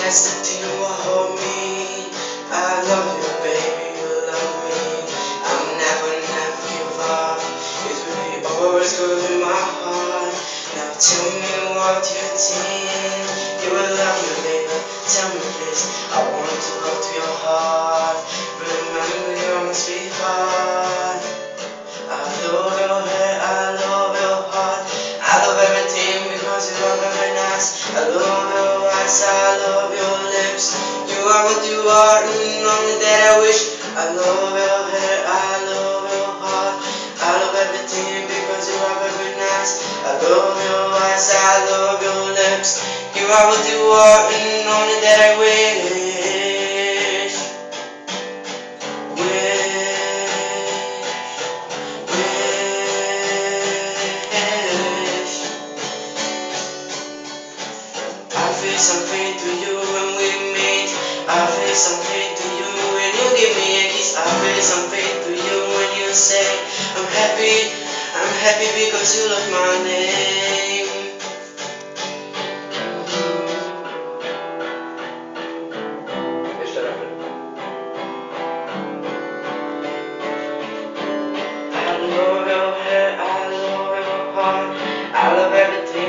has to you or hold me. I love you, baby, you love me. I'll never, never give up. It will be always good in my heart. Now tell me what you think. You will love me, baby. Tell me, please. I want to love you. Because you are very nice. I love your eyes, I love your lips. You are what you are, and only that I wish. I love your hair, I love your heart. I love everything because you are very nice. I love your eyes, I love your lips. You are what you are, and only that I. Wish. Feel something to you when we meet. I feel something to you when you give me a kiss. I feel something to you when you say I'm happy. I'm happy because you love my name. I love your hair, I love your heart. I love everything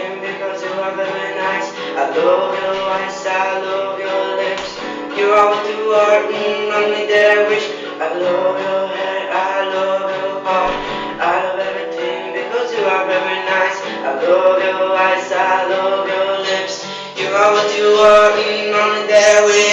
love your eyes, I love your lips. You are what you are, mm, only that I wish. I love your hair, I love your heart. I love everything because you are very nice. I love your eyes, I love your lips. You are what you are, mm, only that I wish.